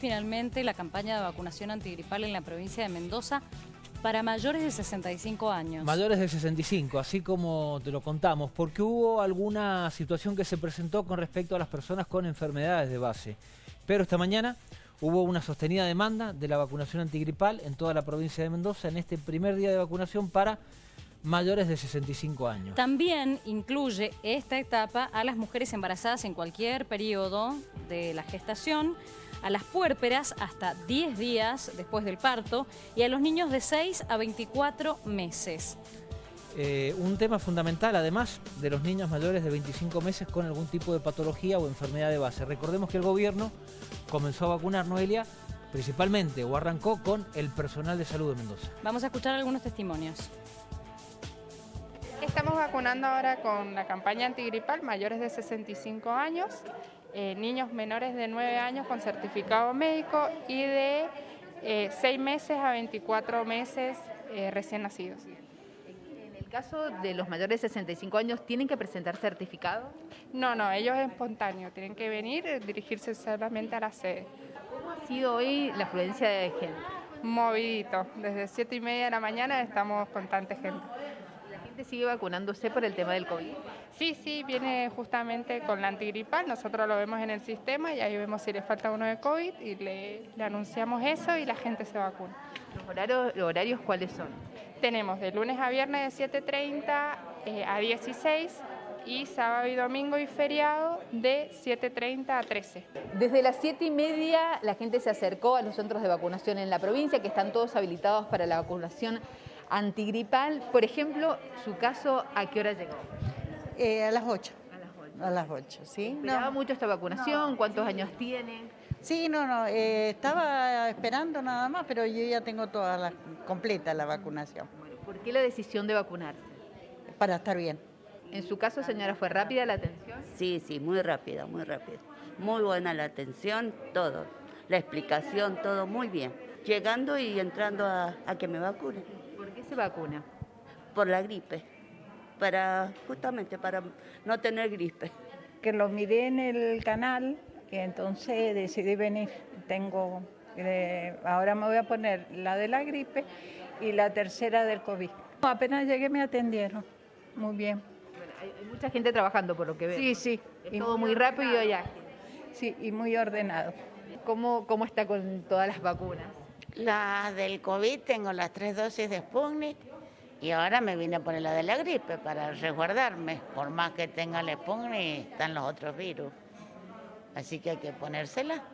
Finalmente, la campaña de vacunación antigripal en la provincia de Mendoza para mayores de 65 años. Mayores de 65, así como te lo contamos, porque hubo alguna situación que se presentó con respecto a las personas con enfermedades de base. Pero esta mañana hubo una sostenida demanda de la vacunación antigripal en toda la provincia de Mendoza en este primer día de vacunación para mayores de 65 años. También incluye esta etapa a las mujeres embarazadas en cualquier periodo de la gestación, a las puérperas hasta 10 días después del parto y a los niños de 6 a 24 meses. Eh, un tema fundamental, además de los niños mayores de 25 meses con algún tipo de patología o enfermedad de base. Recordemos que el gobierno comenzó a vacunar, Noelia, principalmente o arrancó con el personal de salud de Mendoza. Vamos a escuchar algunos testimonios. Estamos vacunando ahora con la campaña antigripal mayores de 65 años, eh, niños menores de 9 años con certificado médico y de 6 eh, meses a 24 meses eh, recién nacidos. En el caso de los mayores de 65 años, ¿tienen que presentar certificado? No, no, ellos es espontáneo, tienen que venir, dirigirse solamente a la sede. ¿Cómo ha sido hoy la afluencia de gente? Movidito, desde 7 y media de la mañana estamos con tanta gente sigue vacunándose por el tema del COVID? Sí, sí, viene justamente con la antigripal, nosotros lo vemos en el sistema y ahí vemos si le falta uno de COVID y le, anunciamos eso y la gente se vacuna. ¿Los horarios, horarios cuáles son? Tenemos de lunes a viernes de 7.30 eh, a 16 y sábado y domingo y feriado de 7.30 a 13. Desde las 7 y media la gente se acercó a los centros de vacunación en la provincia, que están todos habilitados para la vacunación antigripal. Por ejemplo, su caso, ¿a qué hora llegó? Eh, a las 8. A las 8. A las 8, ¿sí? ¿Esperaba mucho esta vacunación? ¿Cuántos años tiene? Sí, no, no, eh, estaba esperando nada más, pero yo ya tengo toda la, completa la vacunación. ¿Por qué la decisión de vacunarse? Para estar bien. ¿En su caso, señora, fue rápida la atención? Sí, sí, muy rápida, muy rápida. Muy buena la atención, todo. La explicación, todo muy bien. Llegando y entrando a, a que me vacunen se vacuna? Por la gripe, para justamente para no tener gripe. Que lo miré en el canal y entonces decidí venir. Tengo, eh, ahora me voy a poner la de la gripe y la tercera del COVID. Apenas llegué me atendieron, muy bien. hay, mucha gente trabajando por lo que veo. Sí, sí. y todo muy rápido y Sí, y muy ordenado. ¿Cómo, ¿Cómo está con todas las vacunas? La del COVID tengo las tres dosis de Sputnik y ahora me vine a poner la de la gripe para resguardarme. Por más que tenga la Sputnik, están los otros virus. Así que hay que ponérsela.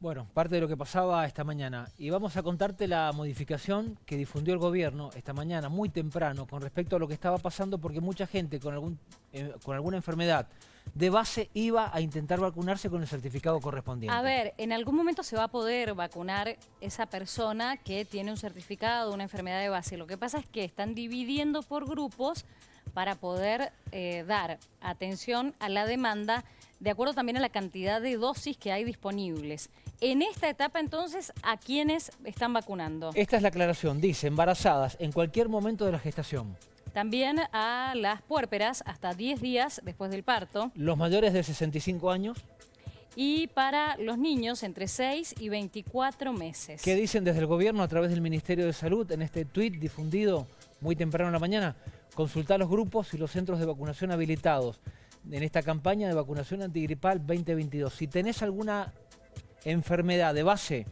Bueno, parte de lo que pasaba esta mañana. Y vamos a contarte la modificación que difundió el gobierno esta mañana, muy temprano, con respecto a lo que estaba pasando, porque mucha gente con, algún, eh, con alguna enfermedad de base iba a intentar vacunarse con el certificado correspondiente. A ver, en algún momento se va a poder vacunar esa persona que tiene un certificado una enfermedad de base. Lo que pasa es que están dividiendo por grupos para poder eh, dar atención a la demanda de acuerdo también a la cantidad de dosis que hay disponibles. En esta etapa, entonces, ¿a quiénes están vacunando? Esta es la aclaración. Dice, embarazadas en cualquier momento de la gestación. También a las puérperas hasta 10 días después del parto. Los mayores de 65 años. Y para los niños entre 6 y 24 meses. ¿Qué dicen desde el gobierno a través del Ministerio de Salud en este tuit difundido muy temprano en la mañana? Consultar los grupos y los centros de vacunación habilitados en esta campaña de vacunación antigripal 2022. Si tenés alguna enfermedad de base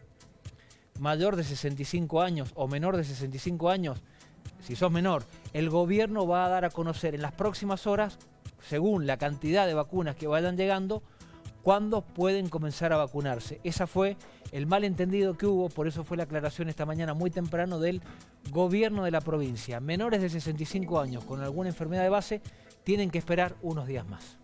mayor de 65 años o menor de 65 años, si sos menor, el gobierno va a dar a conocer en las próximas horas, según la cantidad de vacunas que vayan llegando, cuándo pueden comenzar a vacunarse. Ese fue el malentendido que hubo, por eso fue la aclaración esta mañana muy temprano del gobierno de la provincia. Menores de 65 años con alguna enfermedad de base tienen que esperar unos días más.